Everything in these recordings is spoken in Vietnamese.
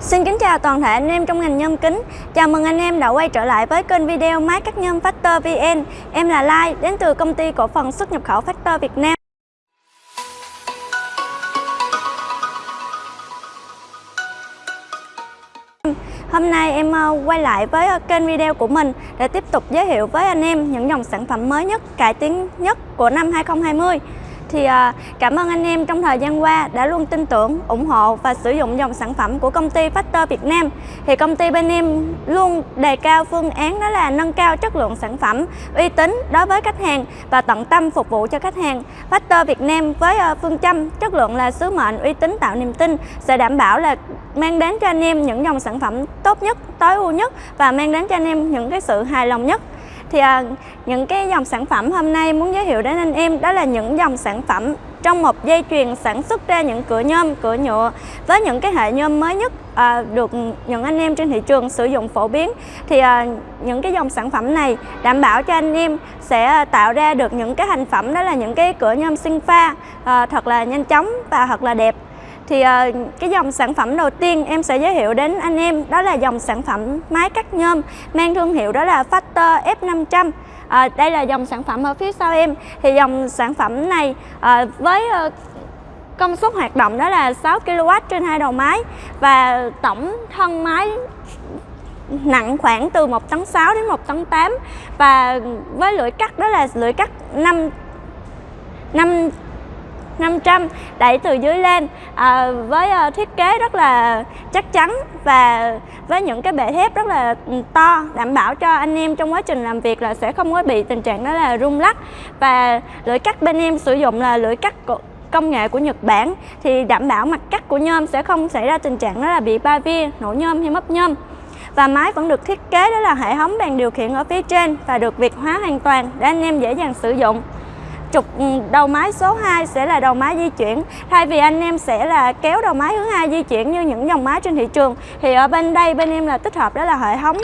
Xin kính chào toàn thể anh em trong ngành nhôm kính. Chào mừng anh em đã quay trở lại với kênh video máy cắt nhôm Factor VN Em là Lai, đến từ công ty cổ phần xuất nhập khẩu Factor Việt Nam. Hôm nay em ờ, quay lại với ờ, kênh video của mình để tiếp tục giới thiệu với anh em những dòng sản phẩm mới nhất, cải tiến nhất của năm 2020 thì à, cảm ơn anh em trong thời gian qua đã luôn tin tưởng, ủng hộ và sử dụng dòng sản phẩm của công ty Factor Việt Nam. Thì công ty bên em luôn đề cao phương án đó là nâng cao chất lượng sản phẩm, uy tín đối với khách hàng và tận tâm phục vụ cho khách hàng. Factor Việt Nam với à, phương châm chất lượng là sứ mệnh, uy tín tạo niềm tin sẽ đảm bảo là mang đến cho anh em những dòng sản phẩm tốt nhất, tối ưu nhất và mang đến cho anh em những cái sự hài lòng nhất thì à, những cái dòng sản phẩm hôm nay muốn giới thiệu đến anh em đó là những dòng sản phẩm trong một dây chuyền sản xuất ra những cửa nhôm, cửa nhựa với những cái hệ nhôm mới nhất à, được những anh em trên thị trường sử dụng phổ biến. Thì à, những cái dòng sản phẩm này đảm bảo cho anh em sẽ tạo ra được những cái thành phẩm đó là những cái cửa nhôm sinh pha à, thật là nhanh chóng và thật là đẹp thì uh, cái dòng sản phẩm đầu tiên em sẽ giới thiệu đến anh em đó là dòng sản phẩm máy cắt nhôm mang thương hiệu đó là Factor F500 à, ờ, đây là dòng sản phẩm ở phía sau em. Thì dòng sản phẩm này à, với à, công suất hoạt động đó là 6 kW trên hai đầu máy và tổng thân máy nặng khoảng từ 1 tấn 6 đến 1 tấn 8 và với lưỡi cắt đó là lưỡi cắt 5 5 500 đẩy từ dưới lên. À, với uh, thiết kế rất là chắc chắn và với những cái bệ thép rất là ừ, to đảm bảo cho anh em trong quá trình làm việc là sẽ không có bị tình trạng đó là rung lắc. Và lưỡi cắt bên em sử dụng là lưỡi cắt công nghệ của Nhật Bản thì đảm bảo mặt cắt của nhôm sẽ không xảy ra tình trạng đó là bị ba via, nổ nhôm hay mất nhôm. Và máy vẫn được thiết kế đó là hệ thống bàn điều khiển ở phía trên và được việt hóa hoàn toàn để anh em dễ dàng sử dụng trục ừ, đầu máy số 2 sẽ là đầu máy di chuyển. Thay vì anh em sẽ là kéo đầu máy hướng hai di chuyển như những dòng máy trên thị trường thì ở bên đây bên em là tích hợp đó là hệ thống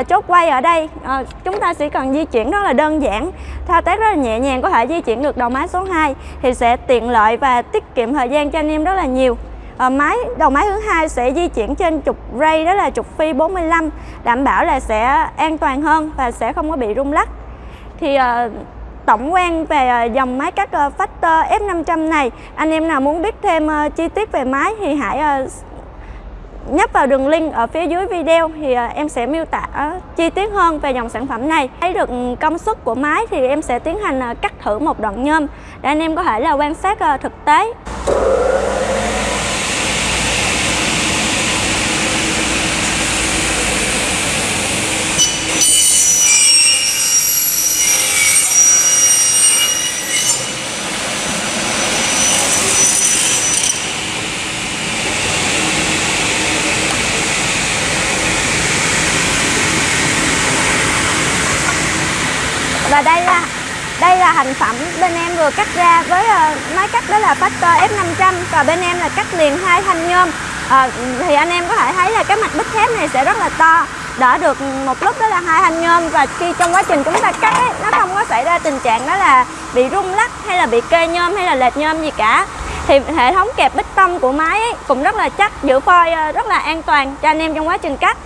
uh, chốt quay ở đây. Uh, chúng ta chỉ cần di chuyển rất là đơn giản. Thao tác rất là nhẹ nhàng có thể di chuyển được đầu máy số 2 thì sẽ tiện lợi và tiết kiệm thời gian cho anh em rất là nhiều. À, máy đầu máy hướng 2 sẽ di chuyển trên trục ray đó là trục phi 45 đảm bảo là sẽ an toàn hơn và sẽ không có bị rung lắc. Thì uh, tổng quan về ờ, dòng máy cắt ờ, Factor F500 này. Anh em nào muốn biết thêm ờ, chi tiết về máy thì hãy nhấp vào đường link ở phía dưới video thì em sẽ miêu tả chi tiết hơn về dòng sản phẩm này. Thấy được ừ, công suất của máy thì em sẽ tiến hành cắt thử một đoạn nhôm để anh em có thể là quan sát thực tế. Và đây là đây là thành phẩm bên em vừa cắt ra với uh, máy cắt đó là Factor F500 và bên em là cắt liền hai thanh nhôm. À, thì anh em có thể thấy là cái mặt bích thép này sẽ rất là to. Đỡ được một lúc đó là hai thanh nhôm. Và khi trong quá trình chúng ta cắt ấy, nó không có xảy ra tình trạng đó là bị rung lắc hay là bị kê nhôm hay là lệch nhôm gì cả. Thì hệ thống kẹp bích tông của máy ấy cũng rất là chắc giữ phôi ờ, rất là an toàn cho anh em trong quá trình cắt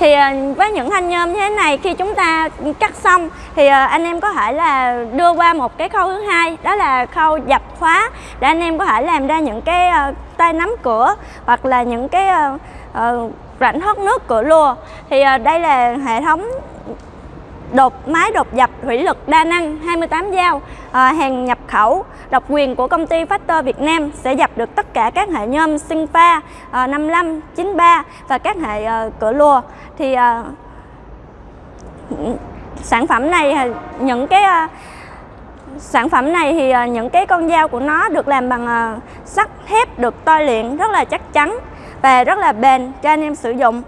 thì ờ, với những thanh nhôm như thế này khi chúng ta cắt xong, thì ờ, anh em có thể là đưa qua một cái khâu thứ hai, đó là khâu dập khóa, để anh em có thể làm ra những cái ờ, tay nắm cửa hoặc là những cái rãnh thoát nước cửa lùa. Thì đây là hệ thống đột máy đột dập thủy lực đa năng 28 dao à, hàng nhập khẩu. Độc quyền của công ty Factor Việt Nam sẽ dập được tất cả các hệ nhôm sinh pha à, 55, 93 và các hệ à, cửa lùa. Thì à, sản phẩm này à, những cái à, sản phẩm này thì à, những cái con dao của nó được làm bằng à, sắt thép được tôi luyện rất là chắc chắn và rất là bền cho anh em sử dụng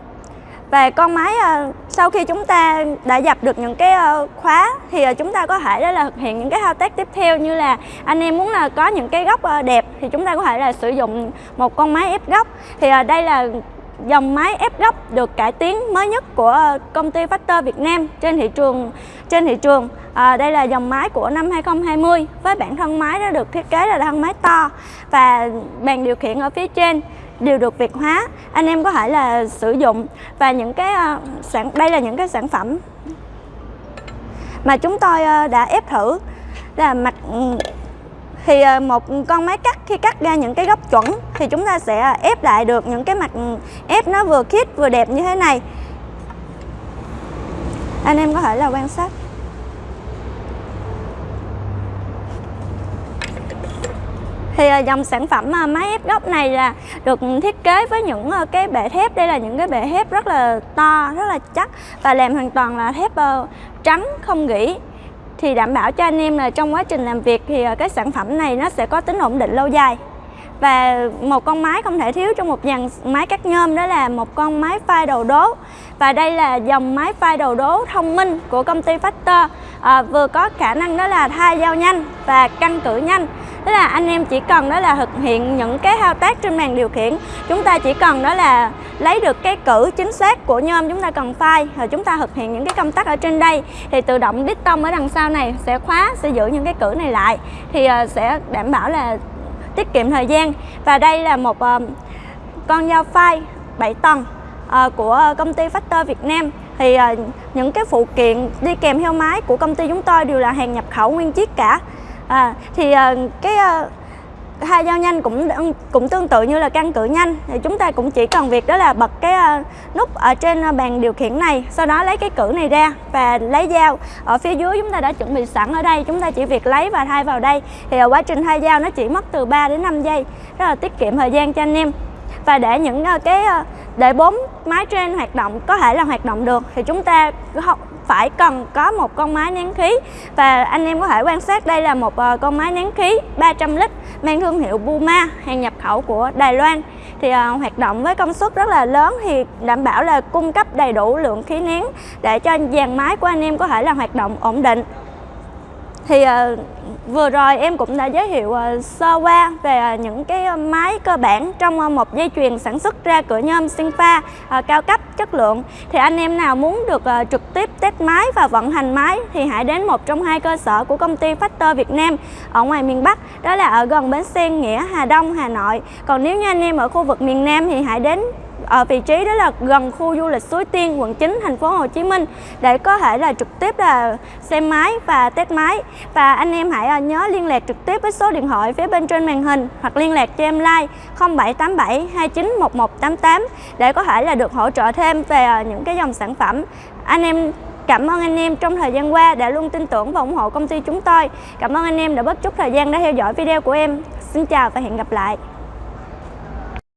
và con máy ờ, sau khi chúng ta đã dập được những cái ờ, khóa thì ờ, chúng ta có thể đó là thực hiện những cái thao tác tiếp theo như là anh em muốn là có những cái góc đẹp thì chúng ta có thể là sử dụng một con máy ép góc. Thì đây là dòng máy ép góc được cải tiến mới nhất của công ty Factor Việt Nam trên thị trường trên thị trường. À, đây là dòng máy của năm 2020 với bản thân máy đã được thiết kế là thân máy to và bàn điều khiển ở phía trên đều được Việt hóa. Anh em có thể là sử dụng và những cái ờ, sản, đây là những cái sản phẩm mà chúng tôi ờ, đã ép thử. Là mặt ừ, thì ờ, một con máy cắt, khi cắt ra những cái góc chuẩn thì chúng ta sẽ ép lại được những cái mặt ừ, ép nó vừa khít vừa đẹp như thế này. Anh em có thể là quan sát. Thì ờ, dòng sản phẩm ờ, máy ép góc này là được thiết kế với những ờ, cái bệ thép. Đây là những cái bệ thép rất là to rất là chắc và làm hoàn toàn là thép trắng không gỉ. Thì đảm bảo cho anh em là trong quá trình làm việc thì cái sản phẩm này nó sẽ có tính ổn định lâu dài. Và một con máy không thể thiếu trong một dàn máy cắt nhôm đó là một con máy phai đầu đố. Và đây là dòng máy phai đầu đố thông minh của công ty Factor à, vừa có khả năng đó là thay dao nhanh và căn cử nhanh tức là anh em chỉ cần đó là thực hiện những cái thao tác trên màn điều khiển. Chúng ta chỉ cần đó là lấy được cái cử chính xác của nhôm chúng ta cần file rồi chúng ta thực hiện những cái công tắc ở trên đây, thì tự động đít tông ở đằng sau này sẽ khóa, sẽ giữ những cái cử này lại. Thì ờ, sẽ đảm bảo là tiết kiệm thời gian. Và đây là một ờ, con dao file 7 tầng ờ, của công ty Factor Việt Nam. Thì những cái phụ kiện đi kèm theo máy của công ty chúng tôi đều là hàng nhập khẩu nguyên chiếc cả à, thì uh, cái uh, hai dao nhanh cũng cũng tương tự như là căn cự nhanh. Thì chúng ta cũng chỉ cần việc đó là bật cái uh, nút ở trên bàn điều khiển này sau đó lấy cái cử này ra và lấy dao. Ở phía dưới chúng ta đã chuẩn bị sẵn ở đây chúng ta chỉ việc lấy và thay vào đây. Thì ở quá trình thay dao nó chỉ mất từ 3 đến 5 giây rất là tiết kiệm thời gian cho anh em. Và để những uh, cái uh, để bốn máy trên hoạt động có thể là hoạt động được thì chúng ta phải cần có một con máy nén khí. Và anh em có thể quan sát đây là một ờ, con máy nén khí 300 lít mang thương hiệu Buma hàng nhập khẩu của Đài Loan. Thì uh, hoạt động với công suất rất là lớn thì đảm bảo là cung cấp đầy đủ lượng khí nén để cho dàn máy của anh em có thể là hoạt động ổn định thì uh, vừa rồi em cũng đã giới thiệu uh, sơ qua về uh, những cái máy cơ bản trong uh, một dây chuyền sản xuất ra cửa nhôm Sinfa uh, cao cấp chất lượng. Thì anh em nào muốn được uh, trực tiếp test máy và vận hành máy thì hãy đến một trong hai cơ sở của công ty Factor Việt Nam ở ngoài miền Bắc đó là ở gần bến xe Nghĩa Hà Đông Hà Nội. Còn nếu như anh em ở khu vực miền Nam thì hãy đến ở vị trí đó là gần khu du lịch Suối Tiên, quận 9, thành phố Hồ Chí Minh để có thể là trực tiếp là xem máy và test máy và anh em hãy ờ, nhớ liên lạc trực tiếp với số điện thoại phía bên trên màn hình hoặc liên lạc cho em like 0787 291188 để có thể là được hỗ trợ thêm về ờ, những cái dòng sản phẩm anh em Cảm ơn anh em trong thời gian qua đã luôn tin tưởng và ủng hộ công ty chúng tôi. Cảm ơn anh em đã bất chút thời gian đã theo dõi video của em. Xin chào và hẹn gặp lại.